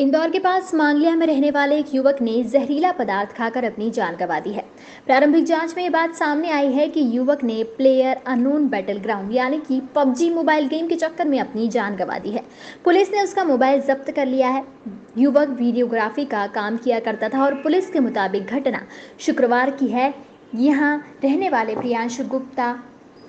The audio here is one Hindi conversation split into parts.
इंदौर के पास मांगलिया में रहने वाले एक युवक ने जहरीला पदार्थ खाकर अपनी जान गंवा दी है। प्रारंभिक जाँच में ये बात सामने आई है कि युवक ने प्लेयर अनोन बैटल ग्राउंड यानी कि पबजी मोबाइल गेम के चक्कर में अपनी जान गंवा दी है। पुलिस ने उसका मोबाइल जब्त कर लिया है। युवक वीडियोग्राफी का काम किया करता था और पुलिस के मुताबिक घटना शुक्रवार की है। यहाँ रहने वाले प्रियांशु गुप्ता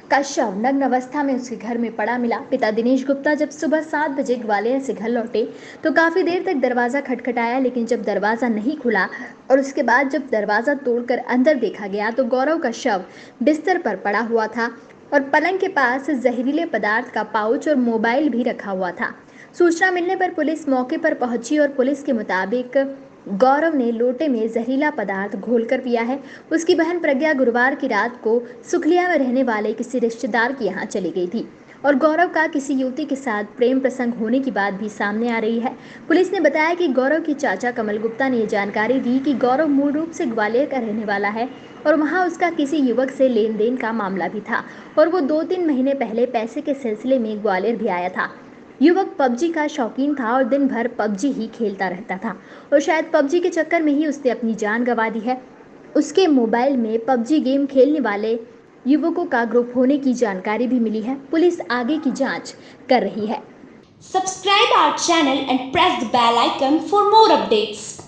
का शव नग्न अवस्था में उसके घर में पड़ा मिला। पिता दिनेश गुप्ता जब सुबह सात बजे ग्वालियर से घर लौटे तो काफ़ी देर तक दरवाज़ा खटखटाया, लेकिन जब दरवाज़ा नहीं खुला और उसके बाद जब दरवाज़ा तोड़कर अंदर देखा गया तो गौरव का शव बिस्तर पर पड़ा हुआ था और पलंग के पास जहरीले पदार्थ का पाउच और मोबाइल भी रखा हुआ था। सूचना मिलने पर पुलिस मौके पर पहुँची और पुलिस के मुताबिक गौरव ने लोटे में जहरीला पदार्थ घोलकर पिया है। उसकी बहन प्रज्ञा गुरुवार की रात को सुखलिया में रहने वाले किसी रिश्तेदार के यहाँ चली गई थी और गौरव का किसी युवती के साथ प्रेम प्रसंग होने की बात भी सामने आ रही है। पुलिस ने बताया कि गौरव की चाचा कमल गुप्ता ने जानकारी दी कि गौरव मूल रूप से ग्वालियर का रहने वाला है और वहाँ उसका किसी युवक से लेन देन का मामला भी था और वो दो तीन महीने पहले पैसे के सिलसिले में ग्वालियर भी आया था। युवक पबजी का शौकीन था और दिन भर पबजी ही खेलता रहता था। और शायद पबजी के चक्कर में ही उसने अपनी जान गंवा दी है। उसके मोबाइल में पबजी गेम खेलने वाले युवकों का ग्रुप होने की जानकारी भी मिली है। पुलिस आगे की जाँच कर रही है। Subscribe our channel and press the bell icon for more updates.